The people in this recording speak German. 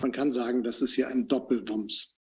Man kann sagen, das ist hier ein Doppelwumms.